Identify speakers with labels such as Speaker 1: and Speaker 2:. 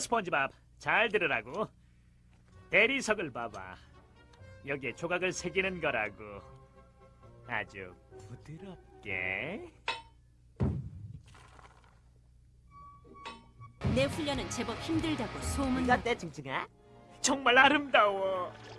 Speaker 1: 스펀지밥 잘 들으라고 대리석을 봐봐 여기에 조각을 새기는 거라고 아주 부드럽게
Speaker 2: 내 훈련은 제법 힘들다고 소문.
Speaker 3: 이거 어때, 징징아?
Speaker 1: 정말 아름다워